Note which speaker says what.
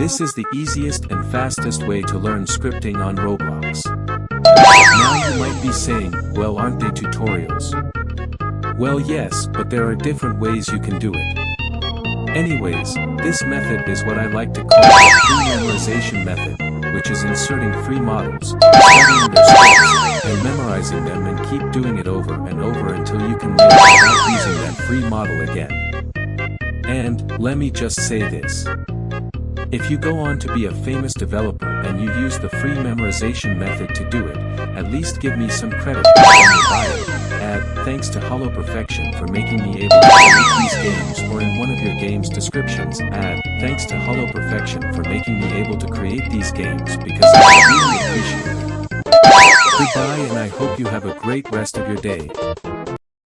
Speaker 1: This is the easiest and fastest way to learn scripting on Roblox. Now you might be saying, well aren't they tutorials? Well yes, but there are different ways you can do it. Anyways, this method is what I like to call the memorization method, which is inserting free models, studying their scripts, and memorizing them and keep doing it over and over until you can learn without using that free model again. And, let me just say this. If you go on to be a famous developer and you use the free memorization method to do it, at least give me some credit. Add, thanks to Hollow Perfection for making me able to create these games or in one of your game's descriptions, add, thanks to Hollow Perfection for making me able to create these games because I really appreciate it. Goodbye and I hope you have a great rest of your day.